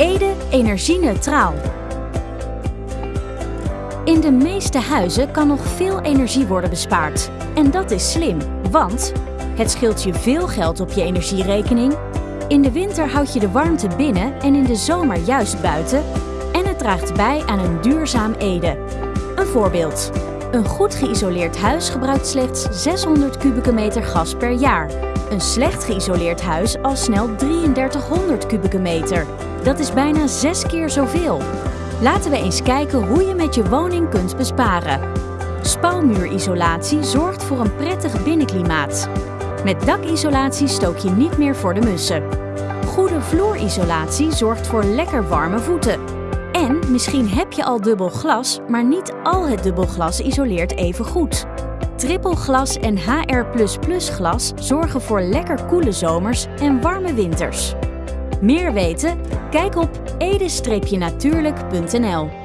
Ede energie-neutraal. In de meeste huizen kan nog veel energie worden bespaard. En dat is slim, want het scheelt je veel geld op je energierekening. In de winter houd je de warmte binnen en in de zomer juist buiten. En het draagt bij aan een duurzaam Ede. Een voorbeeld. Een goed geïsoleerd huis gebruikt slechts 600 kubieke meter gas per jaar. Een slecht geïsoleerd huis al snel 3300 kubieke meter. Dat is bijna zes keer zoveel. Laten we eens kijken hoe je met je woning kunt besparen. Spouwmuurisolatie zorgt voor een prettig binnenklimaat. Met dakisolatie stook je niet meer voor de mussen. Goede vloerisolatie zorgt voor lekker warme voeten. En misschien heb je al dubbel glas, maar niet al het dubbel glas isoleert even goed. Trippelglas en HR++ glas zorgen voor lekker koele zomers en warme winters. Meer weten? Kijk op ede-natuurlijk.nl